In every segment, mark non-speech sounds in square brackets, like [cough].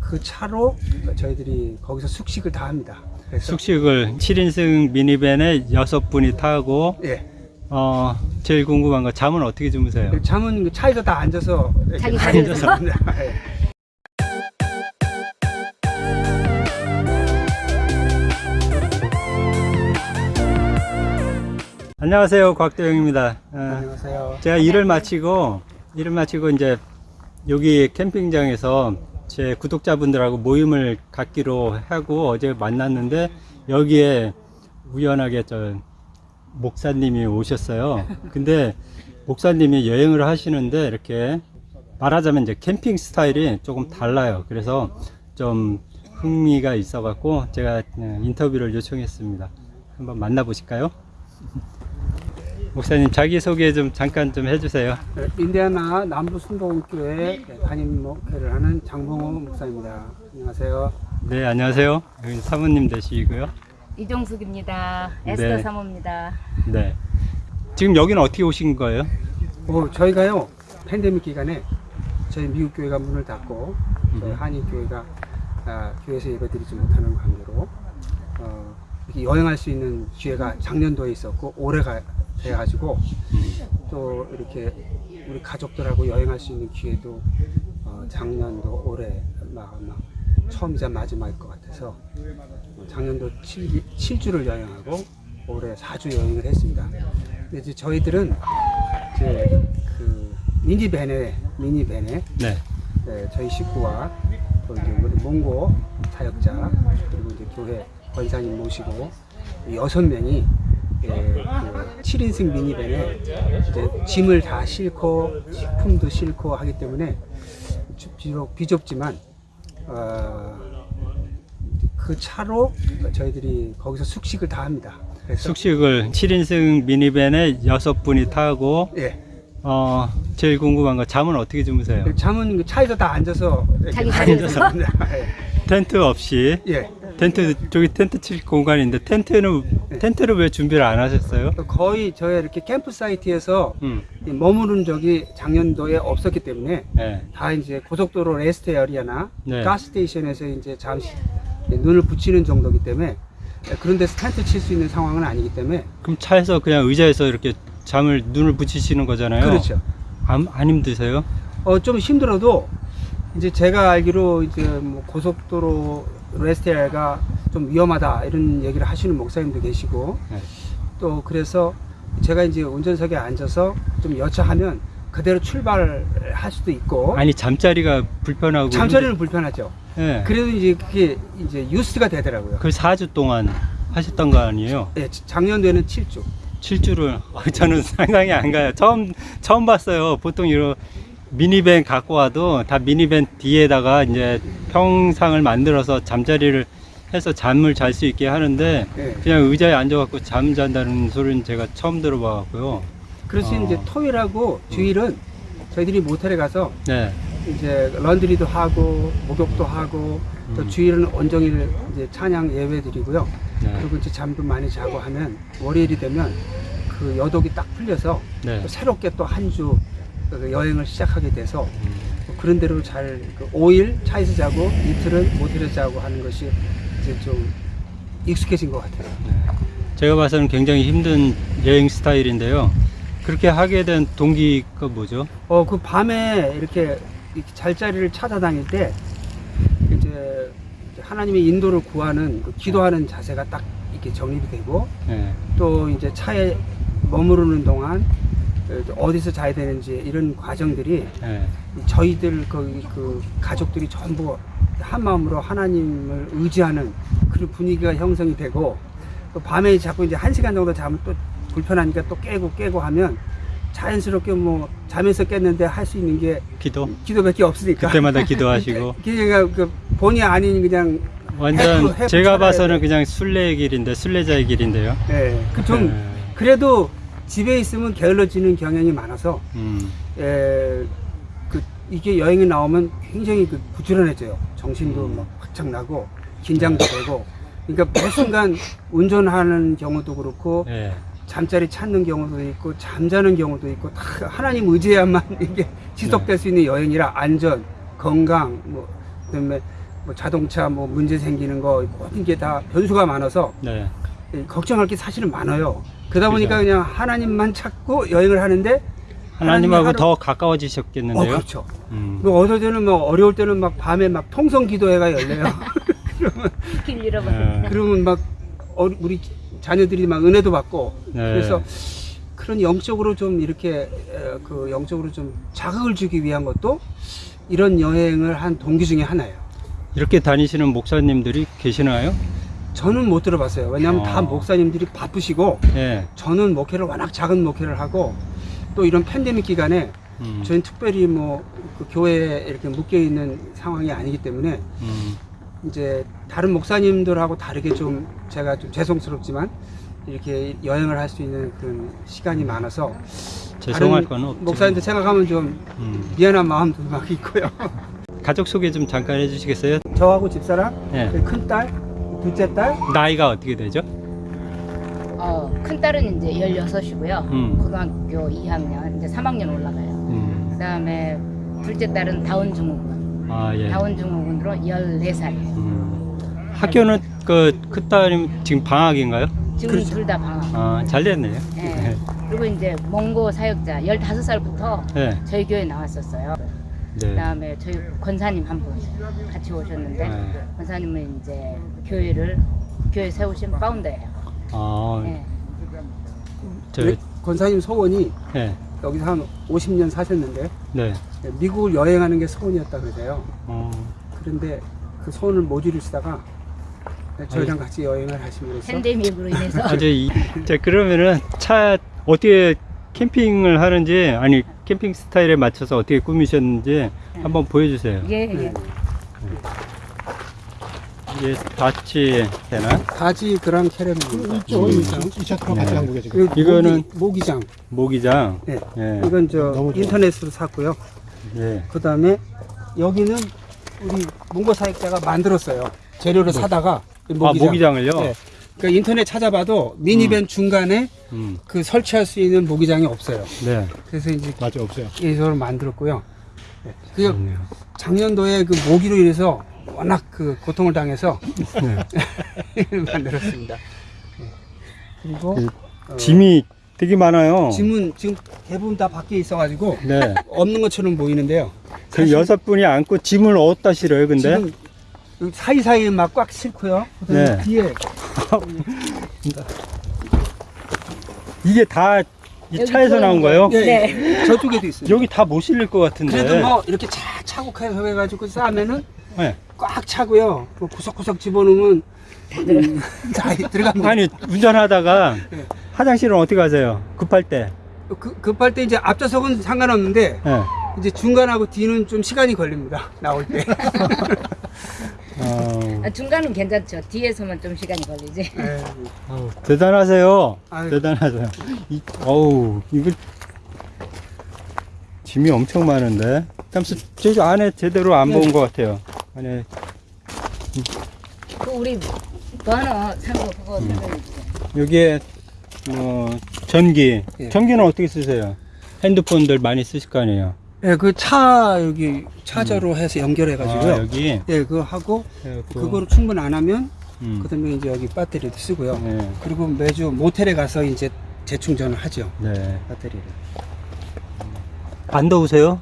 그 차로 저희들이 거기서 숙식을 다 합니다. 그래서 숙식을 7인승 미니밴에 여섯 분이 타고 예. 어 제일 궁금한 거 잠은 어떻게 주무세요? 그 잠은 그 차에서 다 앉아서 자기 다. 앉아서. [laughs] 예. 안녕하세요 곽대영입니다. 어, 안녕하세요. 제가 일을 마치고 일을 마치고 이제 여기 캠핑장에서 제 구독자분들하고 모임을 갖기로 하고 어제 만났는데 여기에 우연하게 저 목사님이 오셨어요. 근데 목사님이 여행을 하시는데 이렇게 말하자면 이제 캠핑 스타일이 조금 달라요. 그래서 좀 흥미가 있어 갖고 제가 어, 인터뷰를 요청했습니다. 한번 만나보실까요? 목사님 자기 소개 좀 잠깐 좀 해주세요. 네, 인디아나 남부 순복음교회 담임 목회를 하는 장봉호 목사입니다. 안녕하세요. 네 안녕하세요. 여기 사모님 되시고요. 이종숙입니다. 네. 에스더 사모입니다. 네. 지금 여기는 어떻게 오신 거예요? 어, 저희가요 팬데믹 기간에 저희 미국 교회가 문을 닫고 저희 음. 한인 교회가 아, 교회에서 예배드리지 못하는 관계로 어, 여행할 수 있는 기회가 작년도에 있었고 올해가 돼가지고 또 이렇게 우리 가족들하고 여행할 수 있는 기회도 어, 작년도 올해 막 아마 처음이자 마지막일 것 같아서 어, 작년도 7, 7주를 여행하고 올해 4주 여행을 했습니다. 근데 이제 저희들은 이제 그 미니밴에 미니밴에 네. 네, 저희 식구와 또 이제 우리 몽고 사역자 그리고 이제 교회 권사님 모시고 여섯 명이 예, 그 7인승 미니밴에 이제 짐을 다 싣고 식품도 싣고 하기 때문에 주- 비록 비좁지만 어, 그 차로 저희들이 거기서 숙식을 다 합니다. 숙식을 7인승 미니밴에 여섯 분이 타고 예, 어 제일 궁금한 거 잠은 어떻게 주무세요? 잠은 그 차에서 다 앉아서 자기. 앉아서 텐트 없이 예. 예. 텐트 저기 텐트 칠 공간인데 텐트는 텐트를 왜 준비를 안 하셨어요? 거의 저희 이렇게 campsite에서 음. 이 머무는 적이 작년도에 없었기 때문에 네. 다 이제 고속도로 rest area나 네. gas station에서 이제 잠시 눈을 붙이는 정도기 때문에 그런 데서 텐트 칠 수 있는 상황은 아니기 때문에 그럼 차에서 그냥 의자에서 이렇게 잠을 눈을 붙이시는 거잖아요. 그렇죠. 안, 안 힘드세요? 어, 좀 힘들어도 이제 제가 알기로 이제 뭐 고속도로 rest area가 좀 위험하다 이런 얘기를 하시는 목사님도 계시고 네. 또 그래서 제가 이제 운전석에 앉아서 좀 여차하면 그대로 출발할 수도 있고 아니 잠자리가 불편하고 잠자리는 불편하죠. 네. 그래도 이제 그게 이제 used가 되더라고요. 그 4주 동안 하셨던 거 아니에요? 예, 작년도에는 7주. 7주를 저는 [laughs] 상상이 안 가요. 처음 처음 봤어요. 보통 이런 미니밴 갖고 와도 다 미니밴 뒤에다가 이제 평상을 만들어서 잠자리를 해서 잠을 잘 수 있게 하는데 예. 그냥 의자에 앉아갖고 잠 잔다는 소리는 제가 처음 들어봐갖고요. 그래서 어. 이제 토요일하고 주일은 저희들이 모텔에 가서 네, 이제 런드리도 하고 목욕도 하고 또 음. 주일은 온종일 이제 찬양 예배 드리고요. 네, 그리고 이제 잠도 많이 자고 하면 월요일이 되면 그 여독이 딱 풀려서 네. 또 새롭게 또 한 주 여행을 시작하게 돼서 음, 그런 대로 잘그 5일 차에서 자고 이틀은 모텔에서 자고 하는 것이 이제 좀 익숙해진 것 같아요. 네. 제가 봐서는 굉장히 힘든 여행 스타일인데요. 그렇게 하게 된 동기가 뭐죠? 어, 그 밤에 이렇게, 이렇게 잘자리를 찾아다닐 때 이제 하나님의 인도를 구하는 그 기도하는 자세가 딱 이렇게 정립이 되고 네, 또 이제 차에 머무르는 동안 어디서 자야 되는지 이런 과정들이 네, 저희들 그, 그 가족들이 전부 한 마음으로 하나님을 의지하는 그런 분위기가 형성이 되고 또 밤에 자꾸 이제 한 시간 정도 자면 또 불편하니까 또 깨고 깨고 하면 자연스럽게 뭐 잠에서 깼는데 할 수 있는 게 기도 기도밖에 없으니까 그때마다 [laughs] 기도하시고 [laughs] 그러니까 그 본의 아닌 그냥 완전 해프- 해프 제가 봐서는 돼. 그냥 순례의 길인데 순례자의 길인데요. 예, 그좀 네. 그래도 집에 있으면 게을러지는 경향이 많아서 음, 에, 그 이게 여행에 나오면 굉장히 그 부지런해져요. 정신도 음. 막 확착 나고 긴장도 되고. 그러니까 매 순간 운전하는 경우도 그렇고 네. 잠자리 찾는 경우도 있고 잠자는 경우도 있고 다 하나님 의지해야만 [laughs] 이게 지속될 수 있는 여행이라 안전, 건강, 뭐 그다음에 뭐 자동차 뭐 문제 생기는 거 모든 게 다 변수가 많아서 네. 걱정할 게 사실은 많아요. 그러다 보니까. 그냥 하나님만 찾고 여행을 하는데 하나님하고 하루- 더어 가까워지셨겠는데요. 그렇죠. 음. 뭐 어떨 때는 뭐 어려울 때는 막 밤에 막 통성 기도회가 열려요. [laughs] 길 잃어버린. 네. 그러면 막 어- 우리 자녀들이 막 은혜도 받고 네. 그래서 그런 영적으로 좀 이렇게 에, 그 영적으로 좀 자극을 주기 위한 것도 이런 여행을 한 동기 중에 하나예요. 이렇게 다니시는 목사님들이 계시나요? 저는 못 들어봤어요. 왜냐하면 다 어. 목사님들이 바쁘시고 네. 저는 목회를 워낙 작은 목회를 하고 또 이런 팬데믹 기간에 음. 저희는 특별히 뭐 그 교회에 이렇게 묶여 있는 상황이 아니기 때문에 음. 이제 다른 목사님들하고 다르게 좀 제가 좀 죄송스럽지만 이렇게 여행을 할 수 있는 그런 시간이 많아서 죄송할 건 없죠. 목사님들 생각하면 좀 음. 미안한 마음도 막 있고요. 가족 소개 좀 잠깐 해주시겠어요? 저하고 집사람, 네. 큰 딸, 둘째 딸, 나이가 어떻게 되죠? 어, 큰 딸은 이제 16이고요. 음. 고등학교 2학년, 이제 3학년 올라가요. 음. 그 다음에 둘째 딸은 다운 증후군. 아 예. 다운 증후군으로 14살이에요. 음. 학교는 그 큰 딸이 지금 방학인가요? 지금 그렇죠. 둘다 방학. 아, 잘 됐네요. 네. 그리고 이제 몽고 사역자 15살부터 네. 저희 교회 나왔었어요. 네. 그다음에 저희 권사님 한 분 같이 오셨는데 네. 권사님은 이제 교회를 교회 세우신 파운더예요. 아, 네. 저, 우리 권사님 소원이 네. 여기서 한 50년 사셨는데 네. 미국을 여행하는 게 소원이었다 그러세요. 어, 그런데 그 소원을 못 이루시다가 저희랑 같이 여행을 하심으로써 팬데믹으로 인해서 [laughs] 아주 이, 자, 그러면은 차 어떻게 캠핑을 하는지 아니 캠핑 스타일에 맞춰서 어떻게 꾸미셨는지 한번 보여주세요. 예, 예. 네. 이게 다치 되나? 바지 그랑 캐러입니다. 이쪽 이 차트로 같이 한 거죠 지금. 이거는- 모기, 모기장. 모기장. 네. 예. 이건 저 너무 좋아. 인터넷으로 샀고요. 예. 그 다음에 여기는 우리 문고 사역자가 만들었어요. 재료를 사다가 이 아 모기장을요? 네. 그러니까 인터넷 찾아봐도 미니밴 중간에 음. 그 설치할 수 있는 모기장이 없어요. 네. 그래서 이제 맞아 없어요. 이걸 만들었고요. 네. 그. 작년도에 그 모기로 인해서 워낙 그 고통을 당해서 네. [laughs] 만들었습니다. 네. 그리고 그 어, 짐이 되게 많아요. 짐은 지금 대부분 다 밖에 있어가지고 네. [laughs] 없는 것처럼 보이는데요. 그 여섯 분이 안고 짐을 어디다 실어요, 근데? 지금 여기 사이사이에 막 꽉 싣고요. 그다음에 네. 뒤에 이게 다 이 차에서 나온 거예요? 예, 네. 예, 저쪽에도 있어요. 여기 다 못 실릴 것 같은데. 그래도 뭐 이렇게 차 차곡해서 해가지고 싸면은 네. 꽉 차고요. 뭐 구석구석 집어넣으면 음, 다 들어갑니다. 아니 운전하다가 네. 화장실은 어떻게 가세요? 급할 때. 그, 급할 때 이제 앞좌석은 상관없는데 네. 이제 중간하고 뒤는 좀 시간이 걸립니다. 나올 때. [laughs] 어, 아, 중간은 괜찮죠. 뒤에서만 좀 시간이 걸리지. 예. [laughs] 어우, 대단하세요. 아유. 대단하세요. 이, 어우 이거 짐이 엄청 많은데. 잠시 저 안에 제대로 안 네. 본것 같아요. 안에 그 우리 번호 상고 그거 음. 여기에 뭐 전기. 예. 전기는 어떻게 쓰세요? 핸드폰들 많이 쓰실 거 아니에요. 예, 그 차 여기 차저로 해서 연결해 가지고요. 아, 여기 예, 그거 하고 그래갖고, 그거로 충분 안 하면 음. 그다음에 이제 여기 배터리도 쓰고요. 네. 그리고 매주 모텔에 가서 이제 재충전을 하죠. 네. 배터리를. 안 더우세요?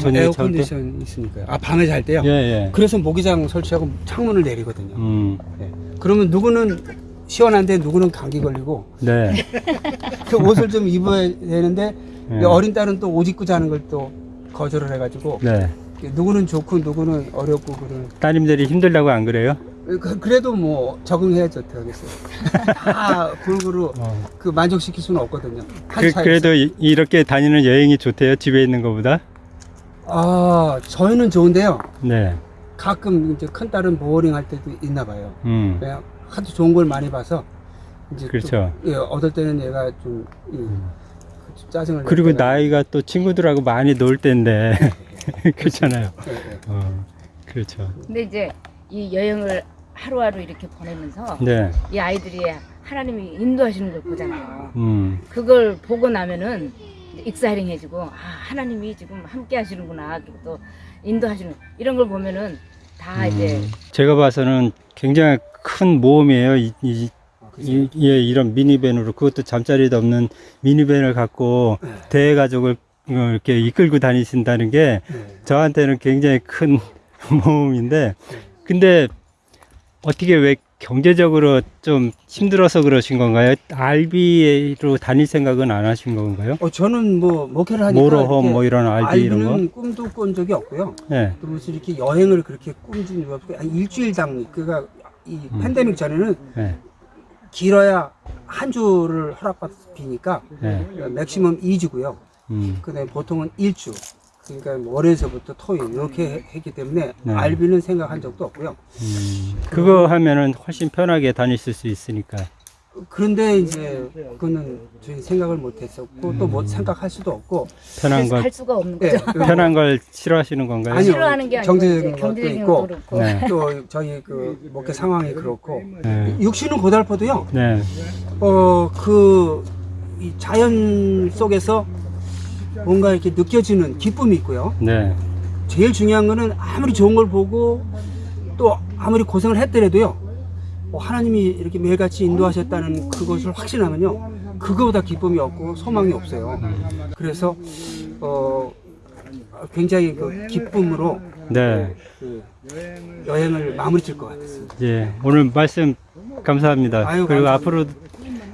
저녁에 에어 잘 때? 컨디션 있으니까요. 아 밤에 잘 때요. 예, 예. 그래서 모기장 설치하고 창문을 내리거든요. 음. 예. 그러면 누구는 시원한데 누구는 감기 걸리고 네. [laughs] 그 옷을 좀 입어야 되는데 네. 어린 딸은 또 옷 입고 자는 걸 또 거절을 해가지고 네. 누구는 좋고 누구는 어렵고 그런 따님들이 힘들다고 안 그래요? 그, 그래도 뭐 적응해야죠 어떡하겠어요 다 골고루 어. 그 만족시킬 수는 없거든요 한 그. 그래도 이- 이렇게 다니는 여행이 좋대요. 집에 있는 것보다. 아 저희는 좋은데요 네. 가끔 이제 큰 딸은 보어링 할 때도 있나 봐요 음. 그냥 하도 좋은 걸 많이 봐서 이제 또, 그렇죠. 예, 얻을 때는 얘가 좀 예, 그 짜증을 낼 그리고 나이가 또 친구들하고 많이 놀 때인데. [laughs] 그렇잖아요. 예, 예. 어. 그렇죠. 근데 이제 이 여행을 하루하루 이렇게 보내면서 네. 이 아이들이 하나님이 인도하시는 걸 보잖아요. 음. 그걸 보고 나면은 exciting 해지고 아 하나님이 지금 함께 하시는구나 그리고 또 인도하시는 이런 걸 보면은 다 이제 제가 봐서는 굉장히 큰 모험이에요. 이, 이, 이, 예, 이런 미니밴으로 그것도 잠자리도 없는 미니밴을 갖고 네. 대가족을 어, 이렇게 이끌고 다니신다는 게 네. 저한테는 굉장히 큰 [laughs] 모험인데 근데 어떻게 왜 경제적으로 좀 힘들어서 그러신 건가요? 알비로 다닐 생각은 안 하신 건가요? 어, 저는 뭐 목회를 하니까 모로홈 이렇게 뭐 이런 알비 이런 거? 꿈도 꾼 적이 없고요. 네. 또 무슨 이렇게 여행을 그렇게 꿈진 적이 없고 한 일주일당 그가 이 음. 팬데믹 전에는 네. 길어야 한 주를 허락받으니까 네. 맥시멈 2주고요. 음. 그다음에 보통은 1주. 그러니까 뭐 월요일서부터 토요일 이렇게 해- 했기 때문에 네. 알비는 생각한 적도 없고요. 음. 그거 하면은 훨씬 편하게 다니실 수 있으니까. 그런데 이제 그거는 저희 생각을 못 했었고 또 못 생각할 수도 없고 편한 할, 걸할 수가 없는 예, 거죠. 편한 걸 싫어하시는 건가요? 아니요. 싫어하는 게 아니고 경제적인 이제 것도 경제적인 있고. 것도 그렇고 네. 또 저희 그 목회 상황이 그렇고 네. 육신은 고달퍼도요. 네. 어, 그, 이 자연 속에서 뭔가 이렇게 느껴지는 기쁨이 있고요. 네. 제일 중요한 거는 아무리 좋은 걸 보고 또 아무리 고생을 했더라도요. 뭐 하나님이 이렇게 매일같이 인도하셨다는 그것을 확신하면요. 그거보다 기쁨이 없고 소망이 없어요. 그래서, 어, 굉장히 그 기쁨으로 네. 그 여행을 마무리 질 것 같았습니다. 예. 오늘 말씀 감사합니다. 아유, 그리고 감사합니다. 앞으로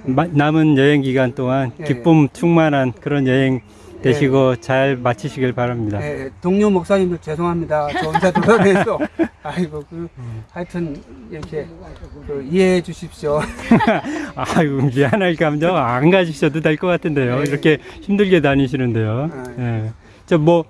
마- 남은 여행 기간 동안 예. 기쁨 충만한 그런 여행 되시고 잘 마치시길 바랍니다. 예, 동료 목사님들 죄송합니다. 저 혼자 돌아다녀서 [laughs] 아이고 그 하여튼 이렇게 그 이해해 주십시오. [laughs] 아유 미안할 감정 안 가지셔도 될 것 같은데요. 네. 이렇게 힘들게 다니시는데요. 예. 저뭐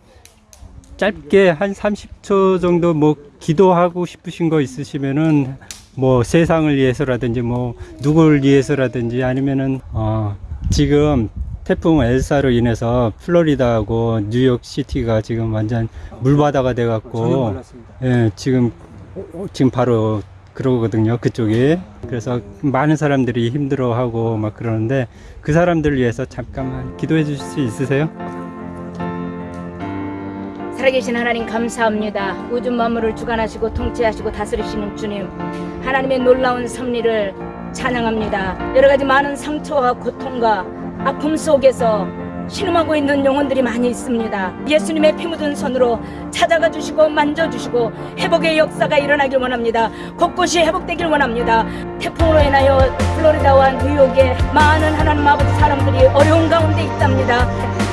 짧게 한 30초 정도 뭐 기도하고 싶으신 거 있으시면은 뭐 세상을 위해서라든지 뭐 누구를 위해서라든지 아니면은 어 지금 태풍 엘사로 인해서 플로리다하고 뉴욕 시티가 지금 완전 물바다가 돼 갖고. 예, 지금 어, 지금 바로 그러거든요. 그쪽이. 그래서 많은 사람들이 힘들어하고 막 그러는데 그 사람들을 위해서 잠깐만 기도해 주실 수 있으세요? 살아계신 하나님 감사합니다. 우주 만물을 주관하시고 통치하시고 다스리시는 주님. 하나님의 놀라운 섭리를 찬양합니다. 여러 가지 많은 상처와 고통과 아픔 속에서 신음하고 있는 영혼들이 많이 있습니다. 예수님의 피 묻은 손으로 찾아가 주시고 만져 주시고 회복의 역사가 일어나길 원합니다. 곳곳이 회복되길 원합니다. 태풍으로 인하여 플로리다와 뉴욕에 많은 하나님 아버지 사람들이 어려운 가운데 있답니다.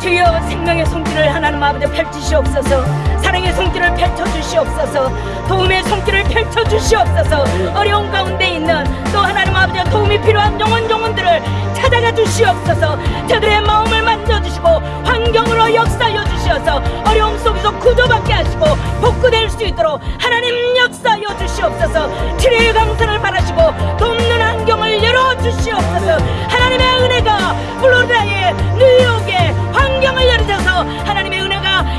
주여 생명의 손길을 하나님 아버지 펼치시옵소서. 사랑의 손길을 펼쳐주시옵소서. 도움의 손길을 펼쳐주시옵소서. 어려운 가운데 있는 또 하나님 아버지 도움이 필요한 영혼 영혼들을 찾아가 주시옵소서. 저들의 마음을 만져주시고 환경으로 역사하여 주시어서 어려움 속에서 구조받게 하시고 복구될 수 있도록 하나님 역사하여 주시옵소서. 치료의 강선을 바라시고 돕는 환경을 열어주시옵소서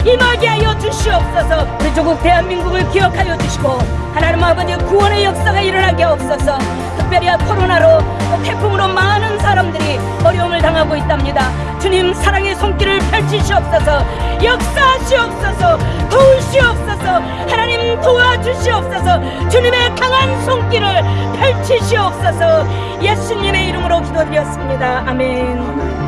임하게 하여 주시옵소서. 우리 조국 대한민국을 기억하여 주시고 하나님 아버지 구원의 역사가 일어나게 하옵소서. 특별히 코로나로 또 태풍으로 많은 사람들이 어려움을 당하고 있답니다. 주님 사랑의 손길을 펼치시옵소서. 역사하시옵소서. 도우시옵소서. 하나님 도와주시옵소서. 주님의 강한 손길을 펼치시옵소서. 예수님의 이름으로 기도드렸습니다. 아멘